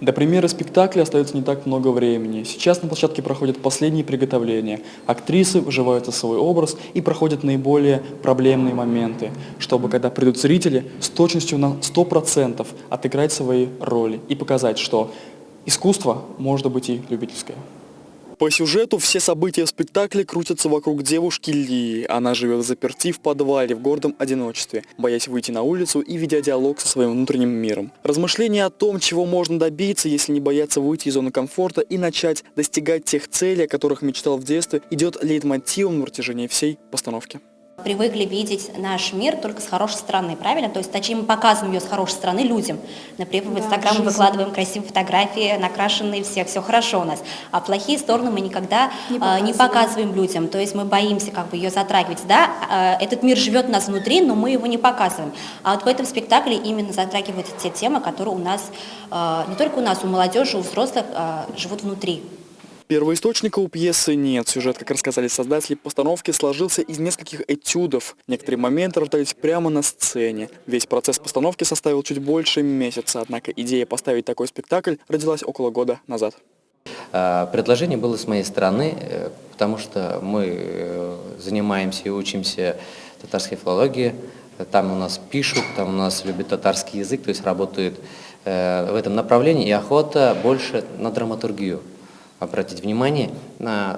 До премьеры спектакля остается не так много времени. Сейчас на площадке проходят последние приготовления. Актрисы вживаются в свой образ и проходят наиболее проблемные моменты, чтобы, когда придут зрители, с точностью на 100% отыграть свои роли и показать, что искусство может быть и любительское. По сюжету все события в спектакле крутятся вокруг девушки Лии. Она живет заперти в подвале в гордом одиночестве, боясь выйти на улицу и ведя диалог со своим внутренним миром. Размышления о том, чего можно добиться, если не бояться выйти из зоны комфорта и начать достигать тех целей, о которых мечтал в детстве, идет лейтмотивом на протяжении всей постановки привыкли видеть наш мир только с хорошей стороны, правильно? То есть, точнее, мы показываем ее с хорошей стороны людям. Например, в Инстаграм мы выкладываем красивые фотографии, накрашенные все, все хорошо у нас. А плохие стороны мы никогда не показываем, не показываем людям. То есть мы боимся как бы ее затрагивать. Да, а, этот мир живет у нас внутри, но мы его не показываем. А вот в этом спектакле именно затрагиваются те темы, которые у нас, а, не только у нас, у молодежи, у взрослых а, живут внутри. Первоисточника у пьесы нет. Сюжет, как рассказали создатели постановки, сложился из нескольких этюдов. Некоторые моменты рождались прямо на сцене. Весь процесс постановки составил чуть больше месяца, однако идея поставить такой спектакль родилась около года назад. А, предложение было с моей стороны, э, потому что мы э, занимаемся и учимся татарской филологии. Там у нас пишут, там у нас любят татарский язык, то есть работают э, в этом направлении, и охота больше на драматургию обратить внимание,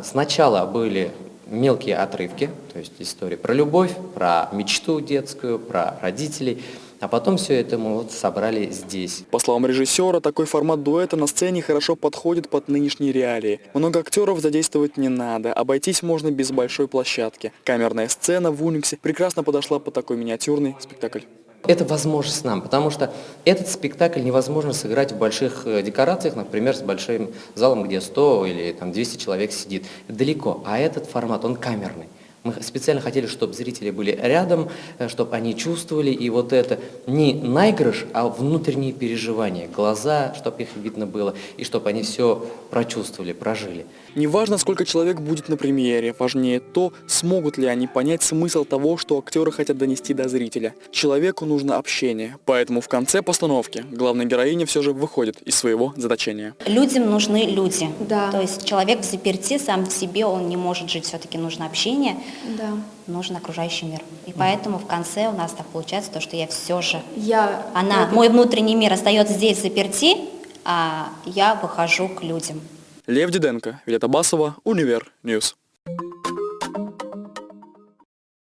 сначала были мелкие отрывки, то есть истории про любовь, про мечту детскую, про родителей, а потом все это мы вот собрали здесь. По словам режиссера, такой формат дуэта на сцене хорошо подходит под нынешние реалии. Много актеров задействовать не надо, обойтись можно без большой площадки. Камерная сцена в Униксе прекрасно подошла под такой миниатюрный спектакль. Это возможность нам, потому что этот спектакль невозможно сыграть в больших э, декорациях, например, с большим залом, где 100 или там, 200 человек сидит. Далеко. А этот формат, он камерный. Мы специально хотели, чтобы зрители были рядом, э, чтобы они чувствовали, и вот это не наигрыш, а внутренние переживания, глаза, чтобы их видно было, и чтобы они все прочувствовали, прожили. Неважно, сколько человек будет на премьере, важнее то, смогут ли они понять смысл того, что актеры хотят донести до зрителя. Человеку нужно общение, поэтому в конце постановки главная героиня все же выходит из своего заточения. Людям нужны люди. Да. То есть человек взаперти сам в себе, он не может жить, все-таки нужно общение да. нужен окружающий мир. И поэтому в конце у нас так получается то, что я все же, я она, это... мой внутренний мир остается здесь взаперти, а я выхожу к людям. Лев Диденко, Виолетта Басова, Univer News.